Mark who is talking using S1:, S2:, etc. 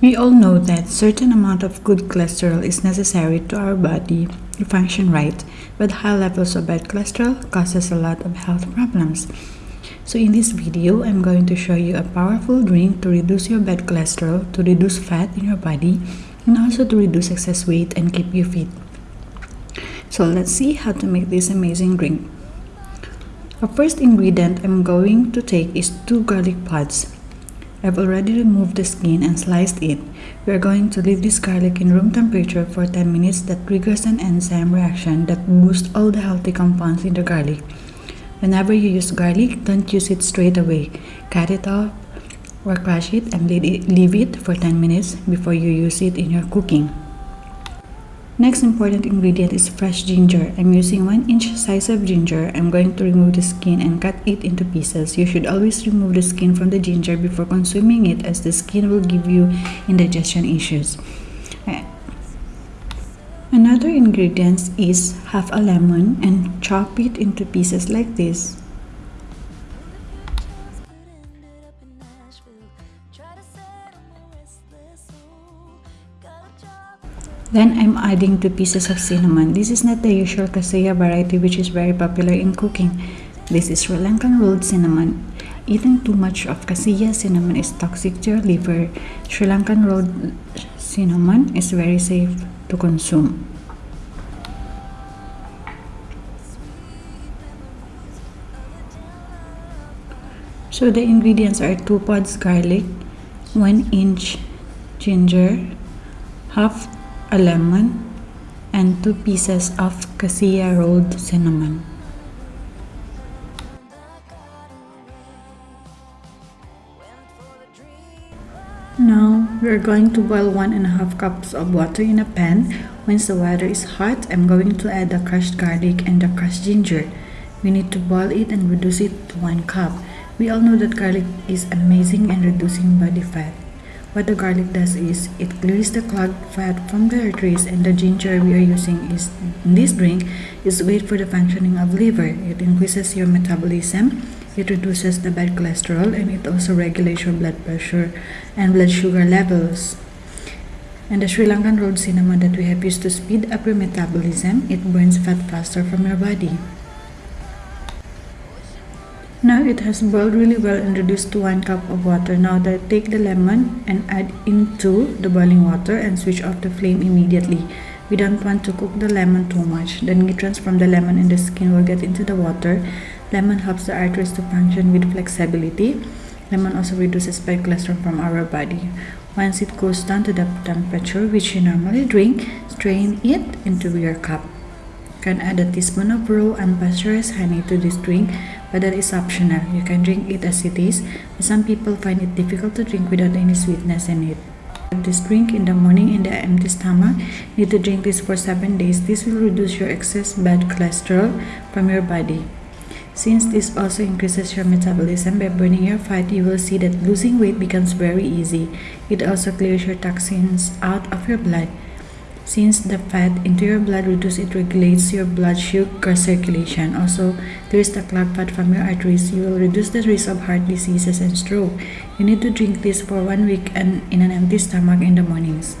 S1: We all know that certain amount of good cholesterol is necessary to our body to function right, but high levels of bad cholesterol causes a lot of health problems. So in this video, I'm going to show you a powerful drink to reduce your bad cholesterol, to reduce fat in your body, and also to reduce excess weight and keep you fit. So let's see how to make this amazing drink. The first ingredient I'm going to take is 2 garlic pods. I've already removed the skin and sliced it. We are going to leave this garlic in room temperature for 10 minutes that triggers an enzyme reaction that boosts all the healthy compounds in the garlic. Whenever you use garlic, don't use it straight away. Cut it off or crush it and leave it for 10 minutes before you use it in your cooking. Next important ingredient is fresh ginger. I'm using 1 inch size of ginger. I'm going to remove the skin and cut it into pieces. You should always remove the skin from the ginger before consuming it as the skin will give you indigestion issues. Another ingredient is half a lemon and chop it into pieces like this. Then I'm adding 2 pieces of cinnamon. This is not the usual cassia variety which is very popular in cooking. This is Sri Lankan rolled cinnamon. Eating too much of cassia cinnamon is toxic to your liver. Sri Lankan rolled cinnamon is very safe to consume. So the ingredients are 2 pods garlic, 1 inch ginger, half a lemon, and 2 pieces of cassia rolled cinnamon. Now, we're going to boil one and a half cups of water in a pan. Once the water is hot, I'm going to add the crushed garlic and the crushed ginger. We need to boil it and reduce it to 1 cup. We all know that garlic is amazing in reducing body fat. What the garlic does is it clears the clogged fat from the arteries and the ginger we are using is in this drink is great for the functioning of liver. It increases your metabolism, it reduces the bad cholesterol and it also regulates your blood pressure and blood sugar levels. And the Sri Lankan rolled cinnamon that we have used to speed up your metabolism, it burns fat faster from your body. Now it has boiled really well and reduced to 1 cup of water. Now take the lemon and add into the boiling water and switch off the flame immediately. We don't want to cook the lemon too much. The nutrients from the lemon and the skin will get into the water. Lemon helps the arteries to function with flexibility. Lemon also reduces bad cholesterol from our body. Once it goes down to the temperature which you normally drink, strain it into your cup. You can add a teaspoon of raw unpasteurized honey to this drink but that is optional. You can drink it as it is, some people find it difficult to drink without any sweetness in it. This drink in the morning in the empty stomach. Need to drink this for 7 days. This will reduce your excess bad cholesterol from your body. Since this also increases your metabolism by burning your fat, you will see that losing weight becomes very easy. It also clears your toxins out of your blood. Since the fat into your blood reduces, it regulates your blood sugar circulation. Also, clears the clogged fat from your arteries. You will reduce the risk of heart diseases and stroke. You need to drink this for one week and in an empty stomach in the mornings.